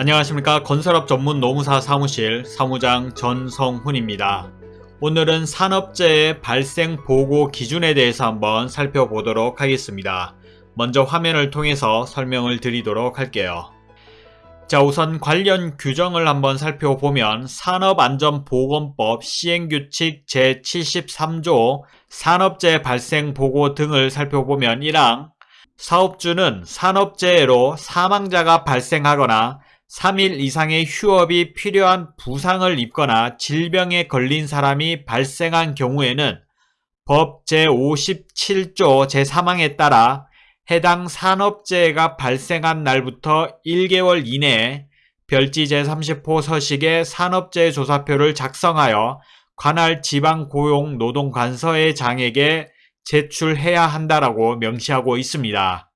안녕하십니까 건설업 전문 노무사 사무실 사무장 전성훈입니다. 오늘은 산업재해 발생 보고 기준에 대해서 한번 살펴보도록 하겠습니다. 먼저 화면을 통해서 설명을 드리도록 할게요. 자 우선 관련 규정을 한번 살펴보면 산업안전보건법 시행규칙 제73조 산업재해 발생 보고 등을 살펴보면 1항 사업주는 산업재해로 사망자가 발생하거나 3일 이상의 휴업이 필요한 부상을 입거나 질병에 걸린 사람이 발생한 경우에는 법 제57조 제3항에 따라 해당 산업재해가 발생한 날부터 1개월 이내에 별지 제30호 서식의 산업재해 조사표를 작성하여 관할 지방고용노동관서의 장에게 제출해야 한다라고 명시하고 있습니다.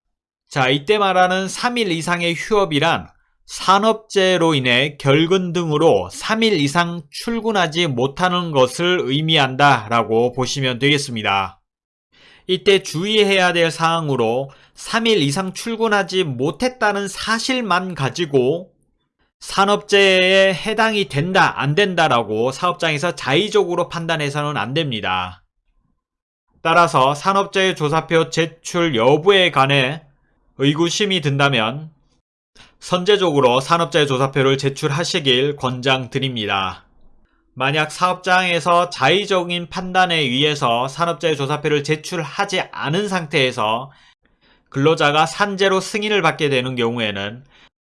자, 이때 말하는 3일 이상의 휴업이란 산업재해로 인해 결근 등으로 3일 이상 출근하지 못하는 것을 의미한다 라고 보시면 되겠습니다. 이때 주의해야 될 사항으로 3일 이상 출근하지 못했다는 사실만 가지고 산업재해에 해당이 된다 안 된다라고 사업장에서 자의적으로 판단해서는 안 됩니다. 따라서 산업재해 조사표 제출 여부에 관해 의구심이 든다면 선제적으로 산업재해 조사표를 제출하시길 권장드립니다. 만약 사업장에서 자의적인 판단에 의해서 산업재해 조사표를 제출하지 않은 상태에서 근로자가 산재로 승인을 받게 되는 경우에는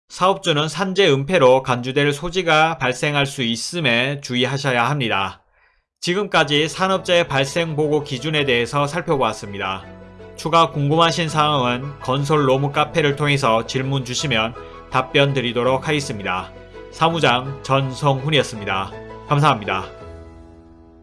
사업주는 산재 은폐로 간주될 소지가 발생할 수 있음에 주의하셔야 합니다. 지금까지 산업재해 발생 보고 기준에 대해서 살펴보았습니다. 추가 궁금하신 사항은 건설 로무 카페를 통해서 질문 주시면 답변 드리도록 하겠습니다. 사무장 전성훈이었습니다. 감사합니다.